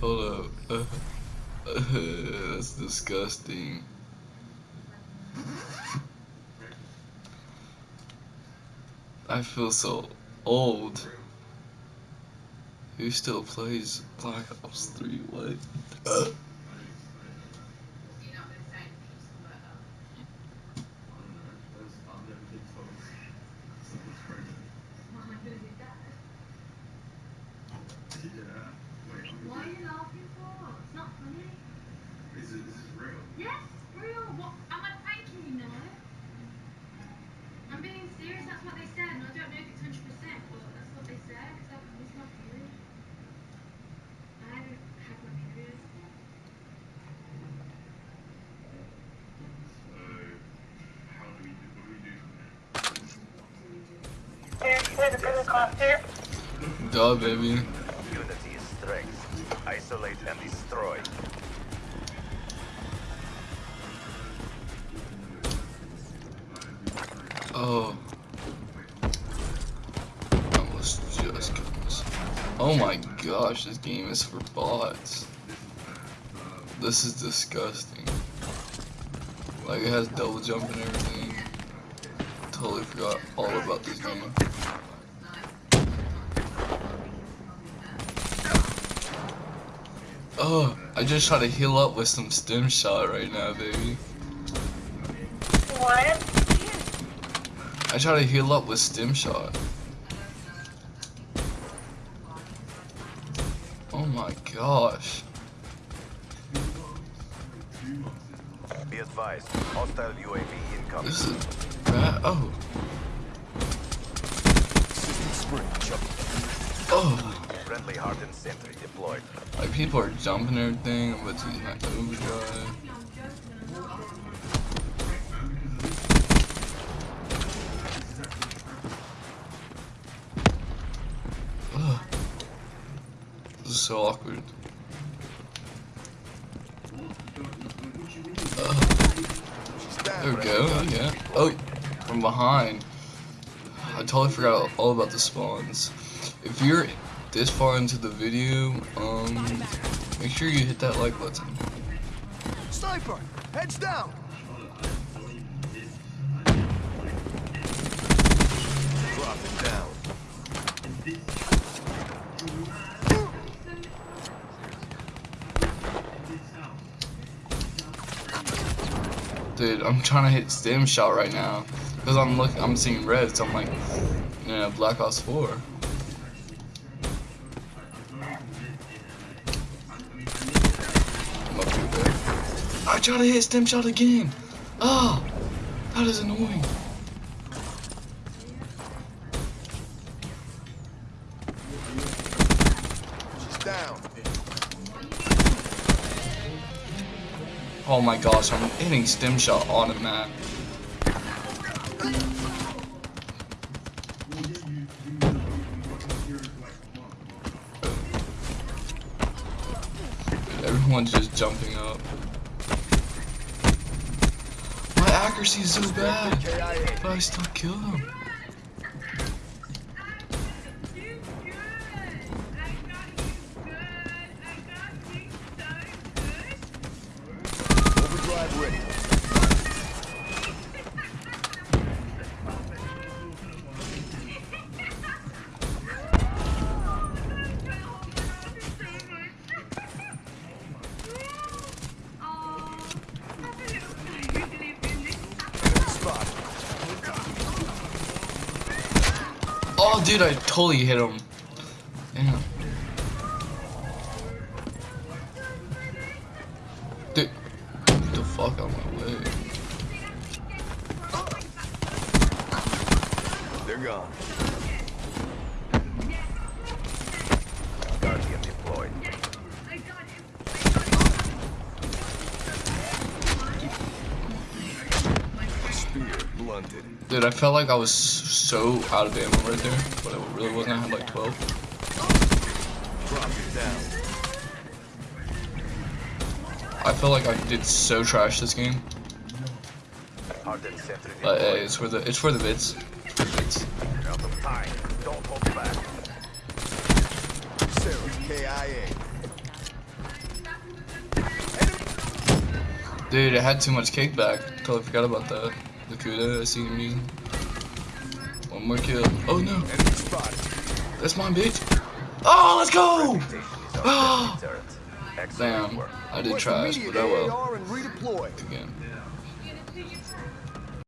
Hold up. That's disgusting. I feel so old. Who still plays Black Ops 3? What? Uh. Why are you laughing for? It's not funny. Is it, is this real? Yes, real. What? Am I pranking you? No. I'm being serious. That's what they said, and I don't know if it's hundred percent, but that's what they said. It's like it's my period. I haven't had my period. So, how do we do, what do we do from there? Here's the. Duh, baby. Unity is strength. Isolate and destroy. Oh. I almost just killed. Oh my gosh, this game is for bots. This is disgusting. Like, it has double jump and everything. Totally forgot all about this game. Oh, I just try to heal up with some stim shot right now, baby. What? I try to heal up with stim shot. Oh my gosh. Be advised, hostile UAV incoming. This is bad. Oh. Oh. Friendly hardened sentry deployed. Like people are jumping and everything, but he's not overdrive. Ugh. This is so awkward. Ugh. There we go, yeah. Oh, from behind. I totally forgot all about the spawns. If you're this far into the video, um, make sure you hit that like button. Sniper! Heads down! Drop it down. Dude, I'm trying to hit stim shot right now. Because I'm look I'm seeing red, so I'm like, know, Black Ops 4. I'm up here, there. I try to hit stim shot again. Oh, that is annoying. She's down. Oh my gosh, I'm hitting stim shot on a map. Everyone's just jumping up. Accuracy is so bad, but I still kill them. Oh, dude, I totally hit him. Damn. Dude, get the fuck out of my way. They're gone. talented. Dude, I felt like I was so out of ammo right there, but I really wasn't. I had like 12. I feel like I did so trash this game. Uh, hey, it's for the it's for the vids. It's for the vids. Dude, I had too much cake back. Totally forgot about that. The Kuda I see him using. One more kill. Oh no, that's mine, bitch. Oh, let's go! Station is on the turret. Excellent Damn. I did trash, but oh well. Again.